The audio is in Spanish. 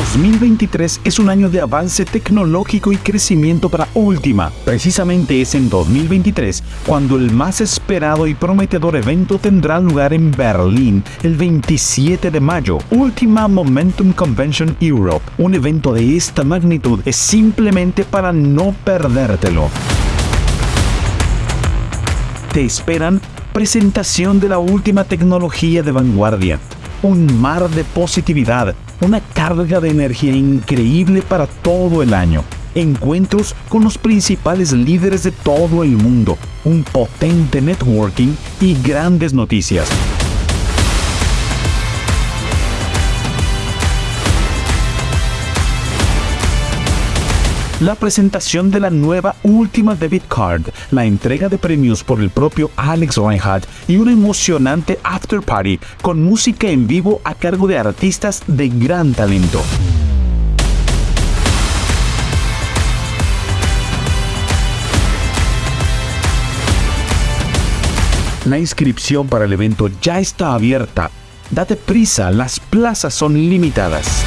2023 es un año de avance tecnológico y crecimiento para Ultima. Precisamente es en 2023 cuando el más esperado y prometedor evento tendrá lugar en Berlín el 27 de mayo, Ultima Momentum Convention Europe. Un evento de esta magnitud es simplemente para no perdértelo. Te esperan presentación de la última tecnología de vanguardia, un mar de positividad, una carga de energía increíble para todo el año. Encuentros con los principales líderes de todo el mundo, un potente networking y grandes noticias. La presentación de la nueva última debit card, la entrega de premios por el propio Alex Reinhardt y un emocionante after party con música en vivo a cargo de artistas de gran talento. La inscripción para el evento ya está abierta. Date prisa, las plazas son limitadas.